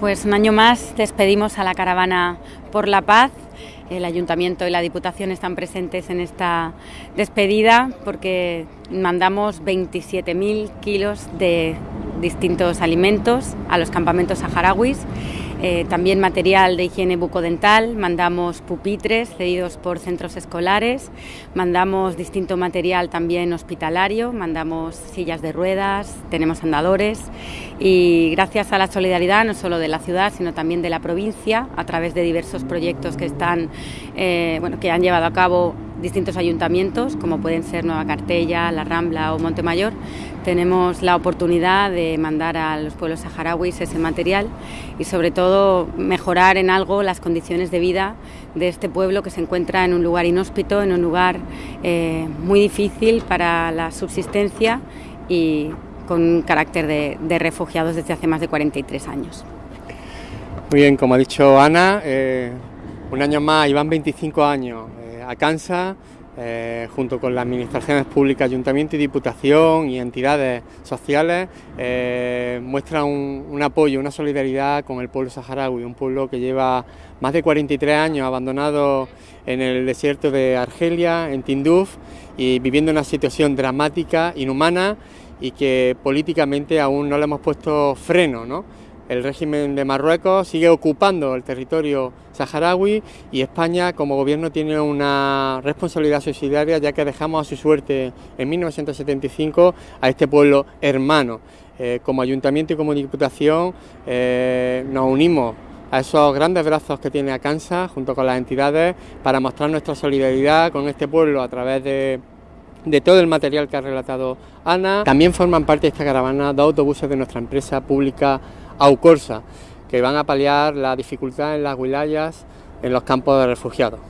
Pues un año más despedimos a la caravana por la paz. El ayuntamiento y la diputación están presentes en esta despedida porque mandamos 27.000 kilos de distintos alimentos a los campamentos saharauis eh, también material de higiene bucodental, mandamos pupitres cedidos por centros escolares, mandamos distinto material también hospitalario, mandamos sillas de ruedas, tenemos andadores y gracias a la solidaridad no solo de la ciudad sino también de la provincia a través de diversos proyectos que están eh, bueno, que han llevado a cabo distintos ayuntamientos, como pueden ser Nueva Cartella, La Rambla o Montemayor, tenemos la oportunidad de mandar a los pueblos saharauis ese material y sobre todo mejorar en algo las condiciones de vida de este pueblo que se encuentra en un lugar inhóspito, en un lugar eh, muy difícil para la subsistencia y con un carácter de, refugiados desde hace más de 43 años. Muy bien, como ha dicho Ana, eh, un año más y van 25 años Acansa, eh, junto con las administraciones públicas, ayuntamiento y diputación y entidades sociales, eh, muestra un, apoyo, una solidaridad con el pueblo saharaui, un pueblo que lleva más de 43 años abandonado en el desierto de Argelia, en Tinduf, y viviendo una situación dramática, inhumana y que políticamente aún no le hemos puesto freno. ¿no? El régimen de Marruecos sigue ocupando el territorio saharaui y España como gobierno tiene una responsabilidad subsidiaria ya que dejamos a su suerte en 1975 a este pueblo hermano. Eh, como ayuntamiento y como diputación eh, nos unimos a esos grandes brazos que tiene Acansa junto con las entidades para mostrar nuestra solidaridad con este pueblo a través de todo el material que ha relatado Ana. También forman parte de esta caravana dos autobuses de nuestra empresa pública Aucorsa, que van a paliar la dificultad en las wilayas en los campos de refugiados.